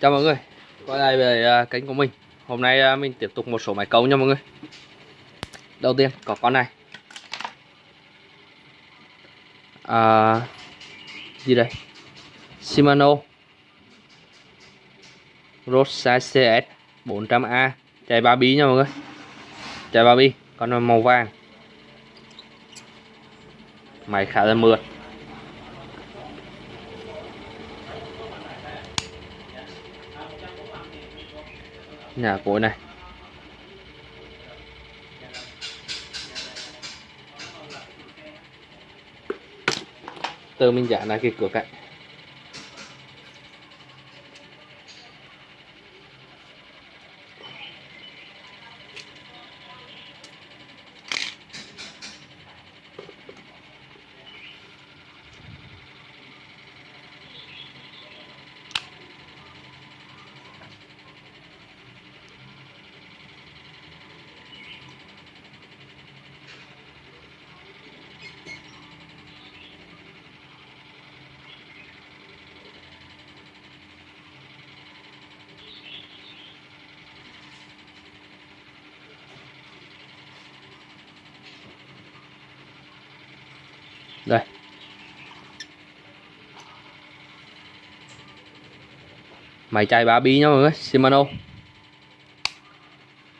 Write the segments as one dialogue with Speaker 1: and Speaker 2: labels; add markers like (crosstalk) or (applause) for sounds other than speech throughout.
Speaker 1: Chào mọi người. Quay lại về à, kênh của mình. Hôm nay à, mình tiếp tục một số máy câu nha mọi người. Đầu tiên có con này. À, Gì đây? Shimano. Rosa CS 400A Chạy 3 bí nha mọi người. Chạy 3 bí Con màu vàng. Máy khá là mượt. Nhà cối này. Từ mình giả lại cái cửa cạnh. Máy chạy ba bi nha mọi người Shimano.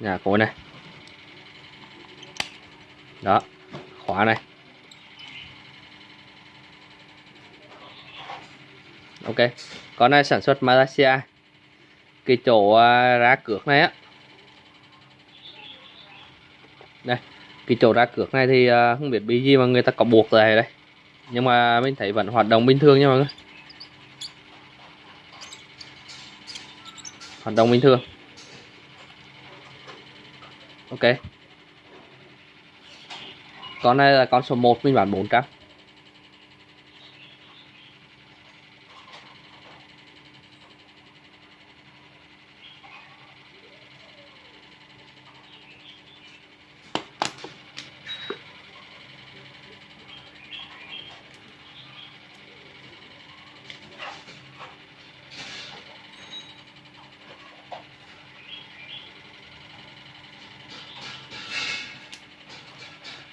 Speaker 1: Nhà cối này. Đó, khóa này. Ok, con này sản xuất Malaysia. Cái chỗ à, ra cược này á. Đây, cái chỗ ra cược này thì à, không biết bị gì mà người ta có buộc lại đây. Nhưng mà mình thấy vẫn hoạt động bình thường nha mọi người. Hoạt động bình thường. Ok. Con này là con số 1 mình bán 400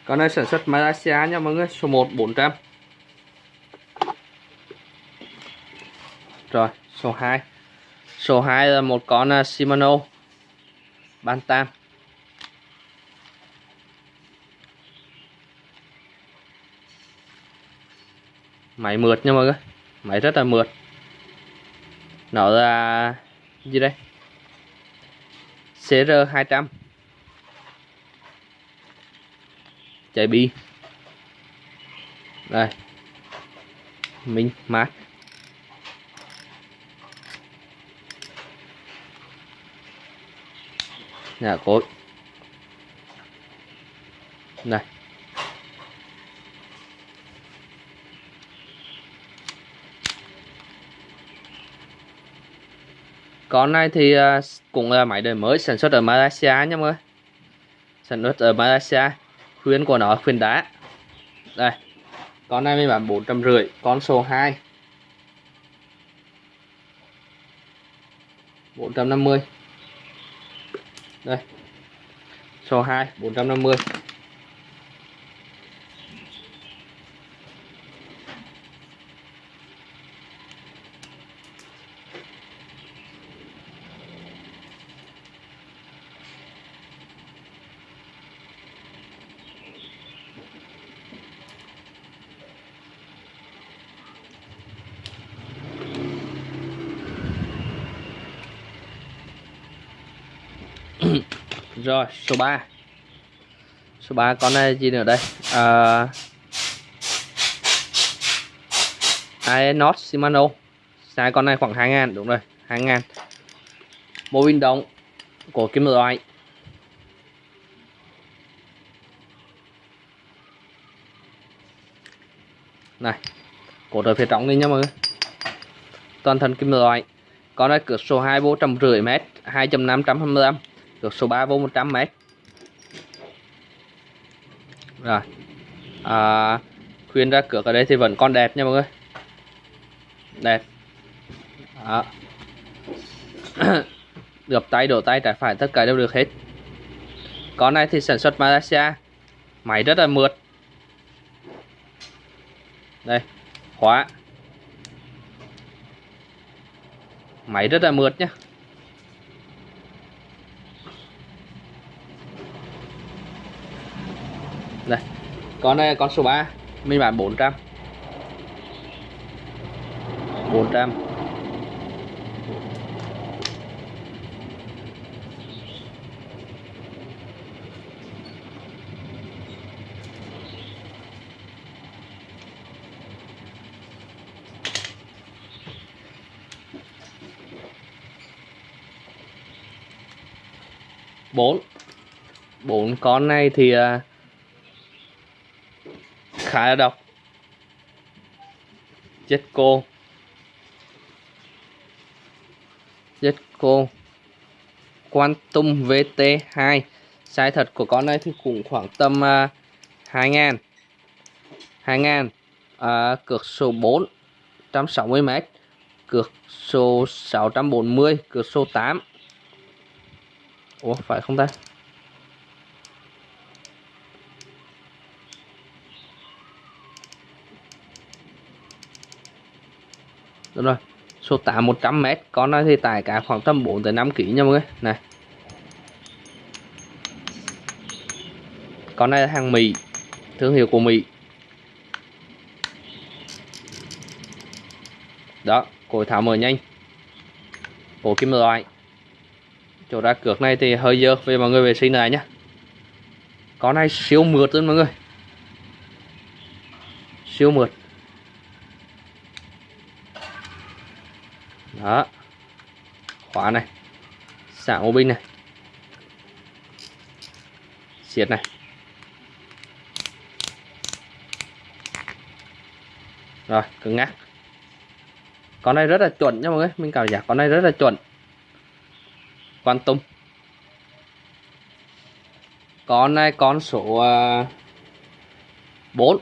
Speaker 1: Con này sản xuất Malaysia nha mọi người, số 1 400. Rồi, số 2. Số 2 là một con à, Shimano Bantam. Máy mượt nha mọi người. Máy rất là mượt. Nó là gì đây? CR200 chạy bi. Đây. Minh mát nhà cối. Này. Con này thì à, cũng là máy đời mới sản xuất ở Malaysia nha mọi người. Sản xuất ở Malaysia khuyến của nó khuyến đá. Đây, con này mình bán bốn trăm rưỡi, con số 2 450 đây, số 2 450 rồi số 3 số 3 con này gì nữa đây? À, Aenos Shimano. Sai con này khoảng 2 ngàn đúng rồi 2 ngàn. Mô pin động của kim loại. Này cổ trời phía trong đi nha mọi người. Toàn thân kim loại. Con này cửa số 2 vô trăm rưỡi mét 2.525 cược số 3 vô 100 m rồi. À, khuyên ra cược ở đây thì vẫn còn đẹp nha mọi người. Đẹp. Đó. (coughs) gập tay đổ tay trái phải tất cả đều được hết. Con này thì sản xuất Malaysia. Máy rất là mượt. Đây khóa. Máy rất là mượt nhé đây, con này con số 3 mình bán 400 400 bốn bốn. Con này thì ờ, à, khá cô, độc cô, quan Quantum VT2 size thật của con này thì cũng khoảng tầm à, uh, 2 ngàn. 2 ngàn à, cược số 4 160m cược số 640 cược số 8 Ủa phải không ta? Đúng rồi. Số 8 100m Con này thì tải cả khoảng tầm 4 tới 5 kg nha mọi người. Này. Con này là hàng Mỹ, Thương hiệu của Mỹ. Đó Cối tháo mở nhanh. Bộ kim loại. Chỗ ra cược này thì hơi dơ, về mọi người vệ sinh này nhá. Con này siêu mượt luôn mọi người. Siêu mượt. Đó. Khóa này. Xả ô binh này. Xiết này. Rồi, cứng ngắc. Con này rất là chuẩn nha mọi người. Mình cảm giác con này rất là chuẩn. Quan tâm con này con số à, 4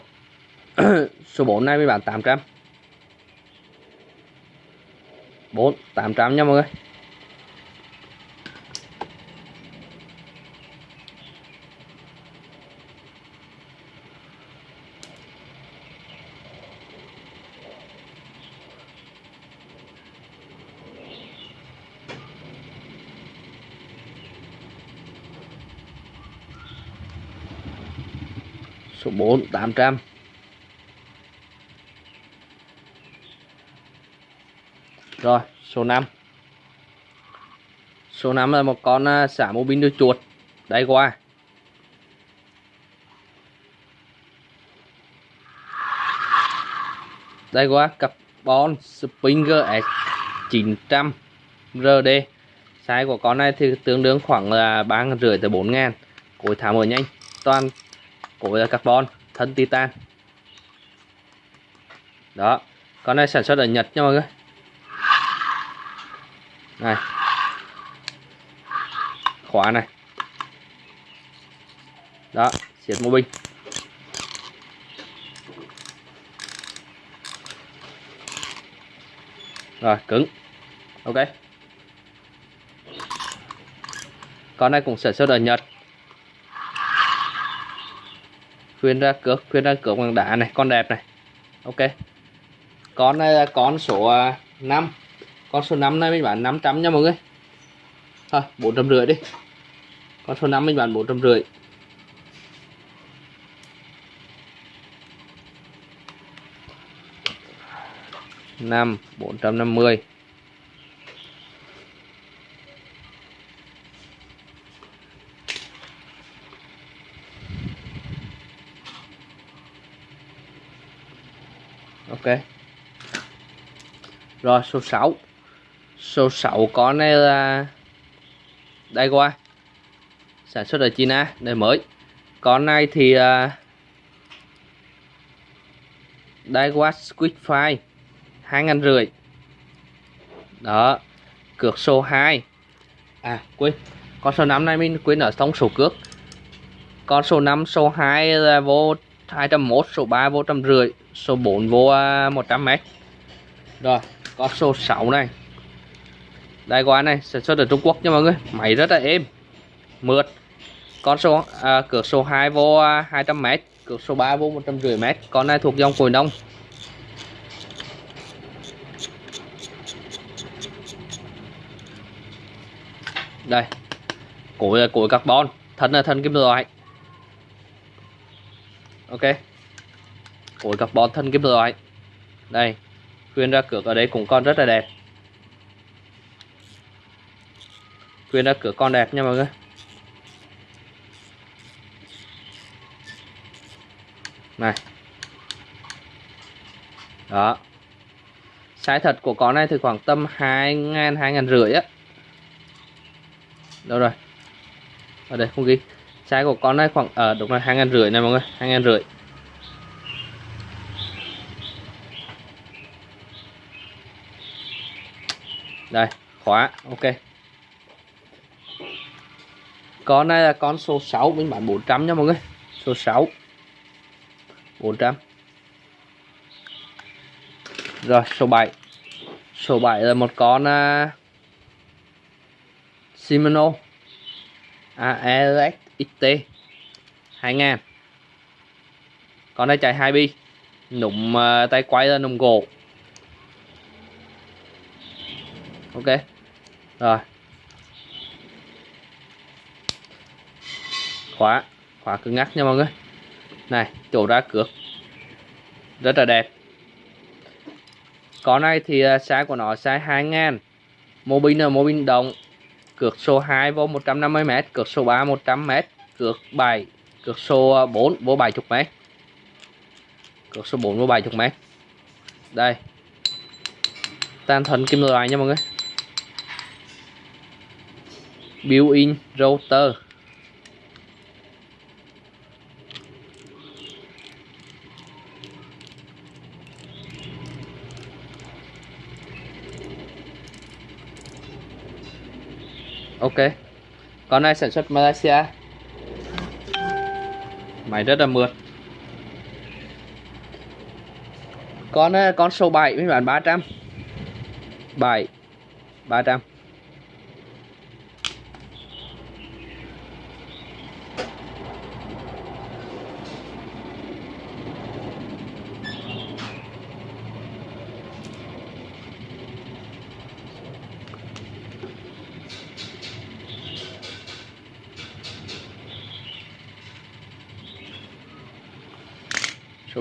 Speaker 1: (coughs) số 4 này mới bán 800 4 800 nha mọi người. Số 4 800 rồi, số 5 số 5 là một con à, xả mô bin đuôi chuột. Đây, qua. Đây, qua. Carbon Springer S900 RD size của con này thì tương đương khoảng là ba rưỡi tới bốn ngàn. Cối thả mở nhanh. Toàn cối là carbon, thân titan. Đó. Con này sản xuất ở Nhật nha mọi người này. Khóa này. Đó xịt mô binh. Rồi, cứng. Ok. Con này cũng sản xuất ở Nhật. Khuyên ra cược khuyên ra cược bằng đá này, con đẹp này. Ok. Con này là con số à, 5 con số 5 này mình bán 500 nha mọi người. Thôi, bốn trăm rưỡi đi. Con số 5 mình bán bốn trăm rưỡi. Năm, bốn trăm năm mươi. Ok. Rồi, số 6 số 6 con này là đây qua. Sản xuất ở China đời mới. Con này thì ờ, uh, Daiwa qua Squid Fry hai ngàn rưỡi. Đó cược số 2 à quên con số 5 này mình quên ở trong số cước. Con số 5 số 2 là vô 201 số 3 vô trăm rưỡi số 4 vô 100 à, m rồi con số 6 này đây qua này sản xuất ở Trung Quốc nha mọi người. Máy rất là êm. Mượt. Con số à, cược số 2 vô à, 200m cược số 3 vô 150m con này thuộc dòng cồi nông. Đây. Cối là cối carbon thân là thân kim loại. Ok. Cối carbon thân kim loại. Đây. Khuyên ra cược ở đây cũng còn rất là đẹp. Khuyên ra cửa con đẹp nha mọi người. Này. Đó. Size thật của con này thì khoảng tầm hai ngàn hai ngàn rưỡi á. Đâu rồi? Ở đây không ghi. Size của con này khoảng ở à, đúng là hai ngàn rưỡi này mọi người hai ngàn rưỡi. Đây khóa ok con này là con số 6 mình bán 400 nha mọi người. Số 6 400 rồi số 7 số 7 là một con uh, Shimano. ALX XT 2000 con này chạy 2 bi. Nụm uh, à, tay quay là nụm gỗ. Ok. Rồi. Khóa khóa cứng ngắc nha mọi người. Này, chỗ ra cược. Rất là đẹp. Con này thì à, size của nó size 2000 mô pin là mô pin đồng cược số 2 vô 150m cược số 3 100m cược 7 cược số à, 4 vô 70m cược số 4 vô 70m đây. Tan thuần kim loại nha mọi người. Built-in router. Ok. Con này sản xuất Malaysia? Máy rất là mượt. Con ờ, con số 7 mới bán 300 7 300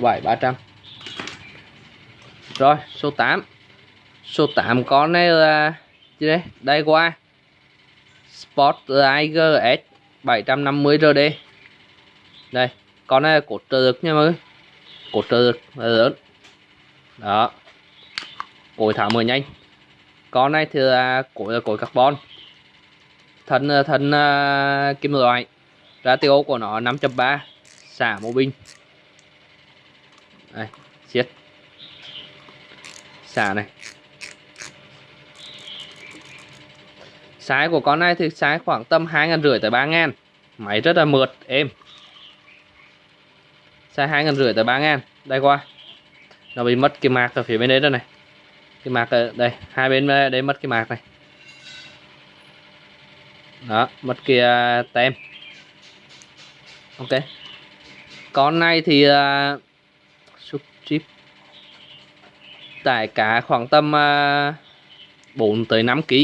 Speaker 1: 7 300 rồi số 8 số 8 con này là gì đây? Đây qua Sport Tiger S 750 RD đây con này là cột trợ lực nha mọi người. Cột trợ lực là lớn. Đó. Cối thả mười nhanh. Con này thì là cối là cối carbon. Thân thân uh, kim loại. Ratio của nó 5.3 xả mô binh đây siết xả này. Sái của con này thì sái khoảng tầm hai ngàn rưỡi tới ba ngàn. Máy rất là mượt êm. Size hai ngàn rưỡi tới ba ngàn. Đây qua. Nó bị mất cái mạc ở phía bên đấy rồi này. Cái mạc ở đây hai bên đây mất cái mạc này. Đó mất cái uh, tem. Ok. Con này thì à, uh, chip tải cá khoảng tầm à, uh, 4 tới 5 kg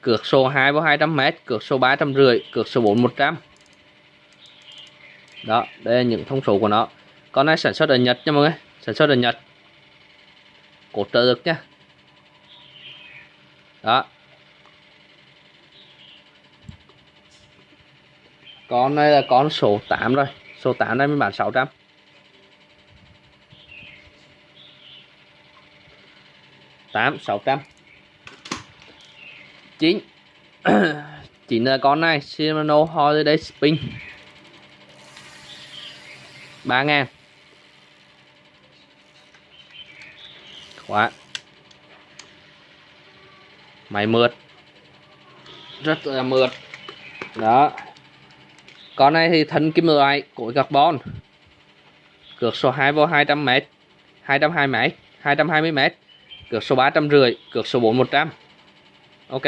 Speaker 1: cược số 2 vào 200 m cược số 350 cược số 4 100 đó đây là những thông số của nó. Con này sản xuất ở Nhật nha mọi người sản xuất ở Nhật. Cột trợ lực nha. đó. Con này là con số 8 rồi số 8 này mới bán 600 8 600 9 9 là con này, Shimano Holiday Spin. 3 ngàn. Khóa máy mượt. Rất là mượt. Đó. Con này thì thân kim loại cối carbon. Cược số 2 vô 200m 220m 220m cược số 350 cược số 4 100 ok.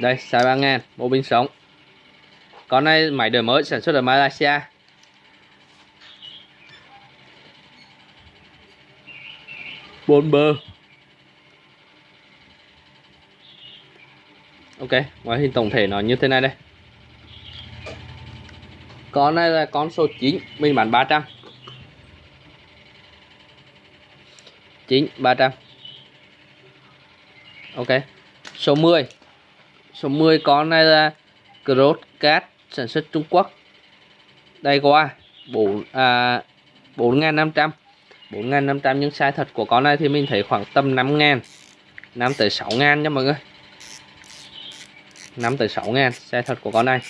Speaker 1: Đây, xài ba ngàn, bộ pin sống. Con này máy đời mới sản xuất ở Malaysia. Bốn bơ. Ok, ngoại hình tổng thể nó như thế này đây con này là con số 9 mình bán 300 9 300 ok, số 10 số 10 con này là Cross Cat sản xuất Trung Quốc. Đây qua 4 à 4.500 4.500 à, nhưng size thật của con này thì mình thấy khoảng tầm 5.000 5 tới 6.000 nha mọi người. 5 tới 6 ngàn xe thật của con này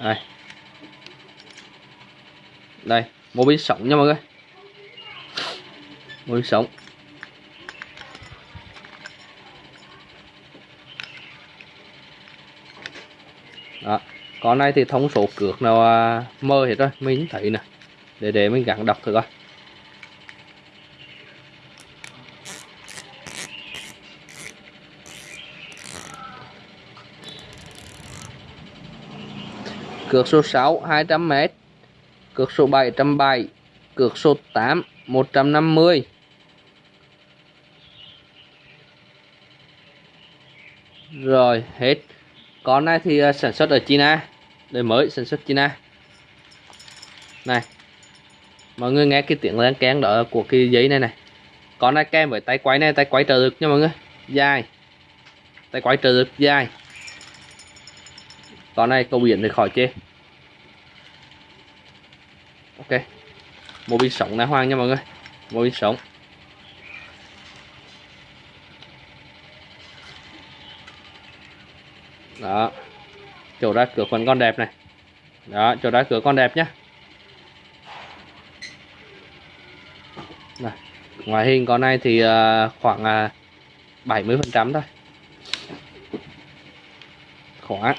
Speaker 1: đây. Đây mô pin sống nha mọi người. Mô pin sống đó con này thì thông số cược nào à, mơ hết rồi, mình thấy nè. Để để mình gắn đọc thử coi. Cược số 6 200m cược số 7 107 cược số 8 150 rồi, hết. Con này thì à, sản xuất ở China. Đời mới sản xuất China. Này, mọi người nghe cái tiếng len kén đó của cái giấy này này. Con này kèm với tay quay này, tay quay trợ lực nha mọi người. Dài. Tay quay trợ lực dài con này câu biển thì khỏi chê. Ok. Một pin sống đá hoang nha mọi người. Một pin sống. Đó. Chỗ ra cửa phần con đẹp này. Đó, chỗ ra cửa con đẹp nhá. Này. ngoài hình con này thì à, khoảng à, 70 phần trăm thôi. Khóa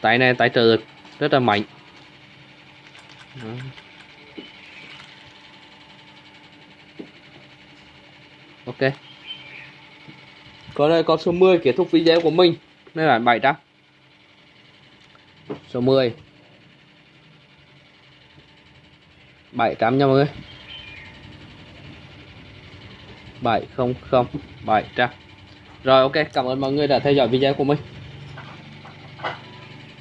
Speaker 1: tay này tay trợ lực rất là mạnh. Đó. ok. Còn đây con số 10 kết thúc video của mình. Đây là 700 số 10 700 nha mọi người. 700 700 rồi ok cảm ơn mọi người đã theo dõi video của mình